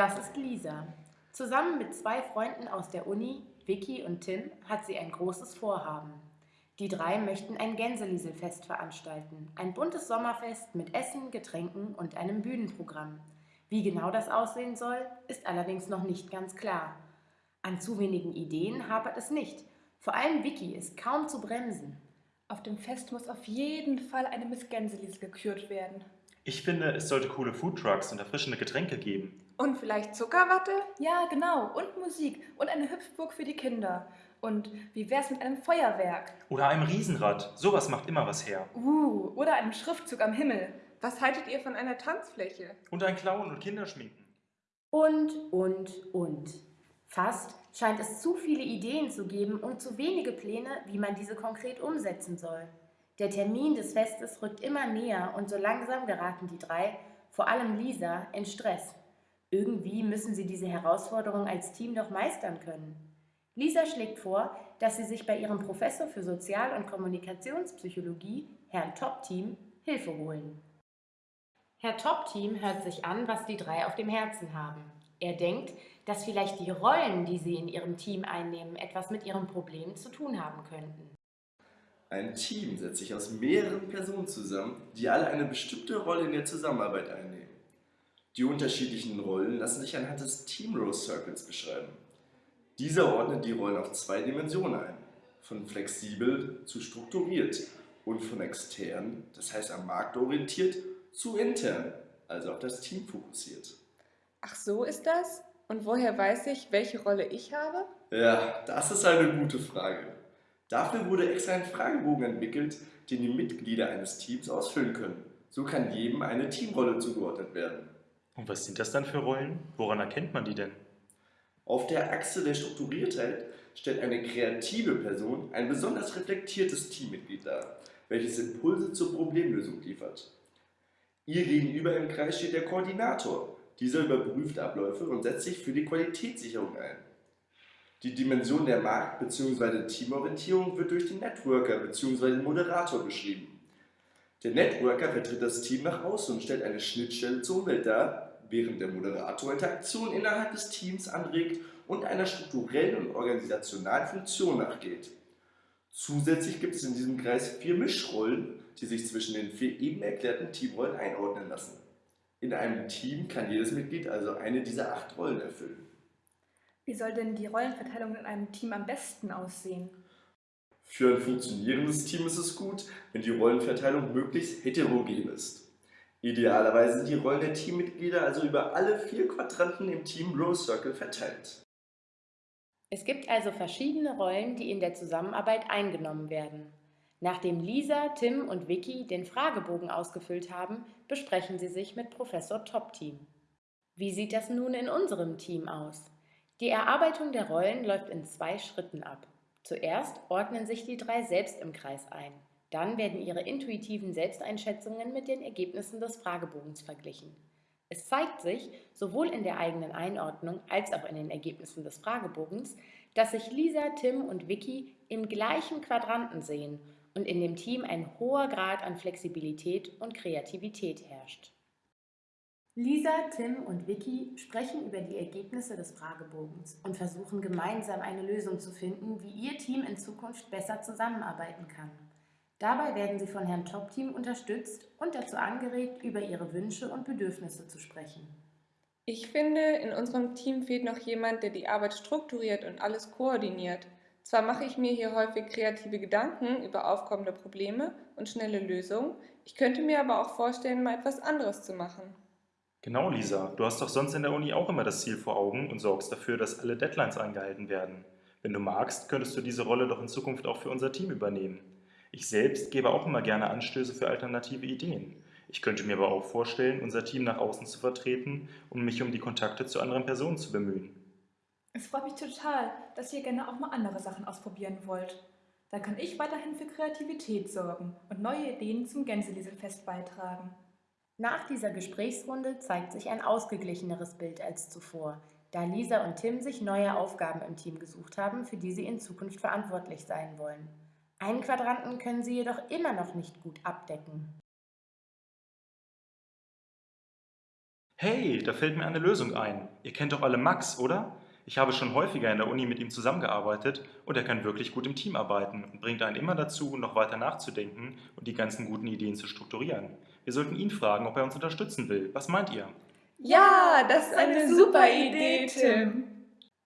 Das ist Lisa. Zusammen mit zwei Freunden aus der Uni, Vicky und Tim, hat sie ein großes Vorhaben. Die drei möchten ein Gänselieselfest veranstalten. Ein buntes Sommerfest mit Essen, Getränken und einem Bühnenprogramm. Wie genau das aussehen soll, ist allerdings noch nicht ganz klar. An zu wenigen Ideen hapert es nicht. Vor allem Vicky ist kaum zu bremsen. Auf dem Fest muss auf jeden Fall eine Miss Gänseliesel gekürt werden. Ich finde, es sollte coole Foodtrucks und erfrischende Getränke geben. Und vielleicht Zuckerwatte? Ja, genau. Und Musik. Und eine Hüpfburg für die Kinder. Und wie wär's mit einem Feuerwerk? Oder einem Riesenrad. Sowas macht immer was her. Uh, oder einem Schriftzug am Himmel. Was haltet ihr von einer Tanzfläche? Und ein Clown und Kinderschminken. Und, und, und. Fast scheint es zu viele Ideen zu geben und zu wenige Pläne, wie man diese konkret umsetzen soll. Der Termin des Festes rückt immer näher und so langsam geraten die drei, vor allem Lisa, in Stress. Irgendwie müssen sie diese Herausforderung als Team doch meistern können. Lisa schlägt vor, dass sie sich bei ihrem Professor für Sozial- und Kommunikationspsychologie, Herrn Top-Team, Hilfe holen. Herr Top-Team hört sich an, was die drei auf dem Herzen haben. Er denkt, dass vielleicht die Rollen, die sie in ihrem Team einnehmen, etwas mit ihrem Problem zu tun haben könnten. Ein Team setzt sich aus mehreren Personen zusammen, die alle eine bestimmte Rolle in der Zusammenarbeit einnehmen. Die unterschiedlichen Rollen lassen sich anhand des Team Rose Circles beschreiben. Dieser ordnet die Rollen auf zwei Dimensionen ein, von flexibel zu strukturiert und von extern, das heißt am Markt orientiert, zu intern, also auf das Team fokussiert. Ach so ist das? Und woher weiß ich, welche Rolle ich habe? Ja, das ist eine gute Frage. Dafür wurde extra ein Fragebogen entwickelt, den die Mitglieder eines Teams ausfüllen können. So kann jedem eine Teamrolle zugeordnet werden. Und was sind das dann für Rollen? Woran erkennt man die denn? Auf der Achse der Strukturiertheit stellt eine kreative Person ein besonders reflektiertes Teammitglied dar, welches Impulse zur Problemlösung liefert. Ihr gegenüber im Kreis steht der Koordinator. Dieser überprüft Abläufe und setzt sich für die Qualitätssicherung ein. Die Dimension der Markt- bzw. Teamorientierung wird durch den Networker bzw. Moderator beschrieben. Der Networker vertritt das Team nach außen und stellt eine Schnittstelle zur Umwelt dar, während der Moderator Interaktion innerhalb des Teams anregt und einer strukturellen und organisationalen Funktion nachgeht. Zusätzlich gibt es in diesem Kreis vier Mischrollen, die sich zwischen den vier eben erklärten Teamrollen einordnen lassen. In einem Team kann jedes Mitglied also eine dieser acht Rollen erfüllen. Wie soll denn die Rollenverteilung in einem Team am besten aussehen? Für ein funktionierendes Team ist es gut, wenn die Rollenverteilung möglichst heterogen ist. Idealerweise sind die Rollen der Teammitglieder also über alle vier Quadranten im Team Rose Circle verteilt. Es gibt also verschiedene Rollen, die in der Zusammenarbeit eingenommen werden. Nachdem Lisa, Tim und Vicky den Fragebogen ausgefüllt haben, besprechen sie sich mit Professor Top-Team. Wie sieht das nun in unserem Team aus? Die Erarbeitung der Rollen läuft in zwei Schritten ab. Zuerst ordnen sich die drei selbst im Kreis ein. Dann werden Ihre intuitiven Selbsteinschätzungen mit den Ergebnissen des Fragebogens verglichen. Es zeigt sich, sowohl in der eigenen Einordnung als auch in den Ergebnissen des Fragebogens, dass sich Lisa, Tim und Vicky im gleichen Quadranten sehen und in dem Team ein hoher Grad an Flexibilität und Kreativität herrscht. Lisa, Tim und Vicky sprechen über die Ergebnisse des Fragebogens und versuchen gemeinsam eine Lösung zu finden, wie ihr Team in Zukunft besser zusammenarbeiten kann. Dabei werden sie von Herrn Top-Team unterstützt und dazu angeregt, über ihre Wünsche und Bedürfnisse zu sprechen. Ich finde, in unserem Team fehlt noch jemand, der die Arbeit strukturiert und alles koordiniert. Zwar mache ich mir hier häufig kreative Gedanken über aufkommende Probleme und schnelle Lösungen, ich könnte mir aber auch vorstellen, mal etwas anderes zu machen. Genau, Lisa. Du hast doch sonst in der Uni auch immer das Ziel vor Augen und sorgst dafür, dass alle Deadlines eingehalten werden. Wenn du magst, könntest du diese Rolle doch in Zukunft auch für unser Team übernehmen. Ich selbst gebe auch immer gerne Anstöße für alternative Ideen. Ich könnte mir aber auch vorstellen, unser Team nach außen zu vertreten und mich um die Kontakte zu anderen Personen zu bemühen. Es freut mich total, dass ihr gerne auch mal andere Sachen ausprobieren wollt. Dann kann ich weiterhin für Kreativität sorgen und neue Ideen zum Gänselieselfest beitragen. Nach dieser Gesprächsrunde zeigt sich ein ausgeglicheneres Bild als zuvor, da Lisa und Tim sich neue Aufgaben im Team gesucht haben, für die sie in Zukunft verantwortlich sein wollen. Einen Quadranten können Sie jedoch immer noch nicht gut abdecken. Hey, da fällt mir eine Lösung ein. Ihr kennt doch alle Max, oder? Ich habe schon häufiger in der Uni mit ihm zusammengearbeitet und er kann wirklich gut im Team arbeiten und bringt einen immer dazu, noch weiter nachzudenken und die ganzen guten Ideen zu strukturieren. Wir sollten ihn fragen, ob er uns unterstützen will. Was meint ihr? Ja, das ist eine super Idee, Tim.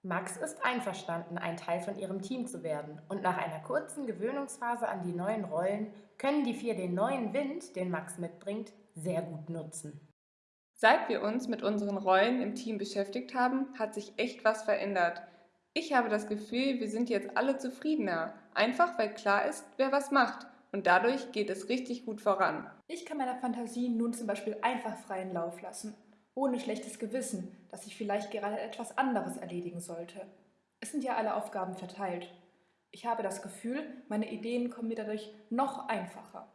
Max ist einverstanden, ein Teil von ihrem Team zu werden, und nach einer kurzen Gewöhnungsphase an die neuen Rollen können die vier den neuen Wind, den Max mitbringt, sehr gut nutzen. Seit wir uns mit unseren Rollen im Team beschäftigt haben, hat sich echt was verändert. Ich habe das Gefühl, wir sind jetzt alle zufriedener, einfach weil klar ist, wer was macht. Und dadurch geht es richtig gut voran. Ich kann meiner Fantasie nun zum Beispiel einfach freien Lauf lassen, ohne schlechtes Gewissen, dass ich vielleicht gerade etwas anderes erledigen sollte. Es sind ja alle Aufgaben verteilt. Ich habe das Gefühl, meine Ideen kommen mir dadurch noch einfacher.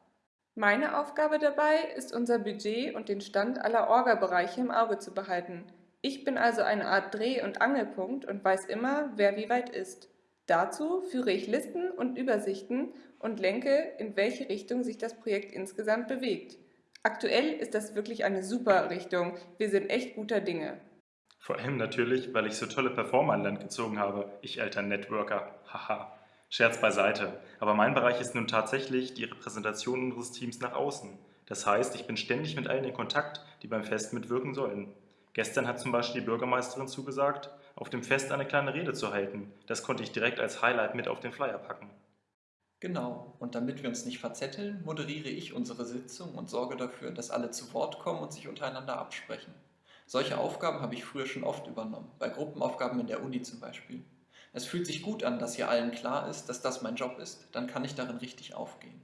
Meine Aufgabe dabei ist, unser Budget und den Stand aller Orga-Bereiche im Auge zu behalten. Ich bin also eine Art Dreh- und Angelpunkt und weiß immer, wer wie weit ist. Dazu führe ich Listen und Übersichten und lenke, in welche Richtung sich das Projekt insgesamt bewegt. Aktuell ist das wirklich eine super Richtung. Wir sind echt guter Dinge. Vor allem natürlich, weil ich so tolle Performer an Land gezogen habe. Ich alter Networker. Haha. Scherz beiseite. Aber mein Bereich ist nun tatsächlich die Repräsentation unseres Teams nach außen. Das heißt, ich bin ständig mit allen in Kontakt, die beim Fest mitwirken sollen. Gestern hat zum Beispiel die Bürgermeisterin zugesagt, auf dem Fest eine kleine Rede zu halten. Das konnte ich direkt als Highlight mit auf den Flyer packen. Genau, und damit wir uns nicht verzetteln, moderiere ich unsere Sitzung und sorge dafür, dass alle zu Wort kommen und sich untereinander absprechen. Solche Aufgaben habe ich früher schon oft übernommen, bei Gruppenaufgaben in der Uni zum Beispiel. Es fühlt sich gut an, dass hier allen klar ist, dass das mein Job ist. Dann kann ich darin richtig aufgehen.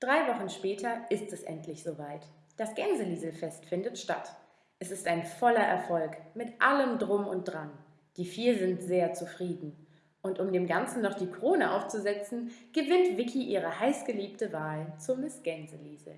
Drei Wochen später ist es endlich soweit. Das Gänselieselfest findet statt. Es ist ein voller Erfolg, mit allem Drum und Dran. Die vier sind sehr zufrieden. Und um dem Ganzen noch die Krone aufzusetzen, gewinnt Vicky ihre heißgeliebte Wahl zur Miss Gänseliesel.